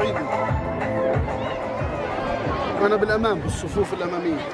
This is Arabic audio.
الصعيدي أنا بالأمام بالصفوف الأمامية.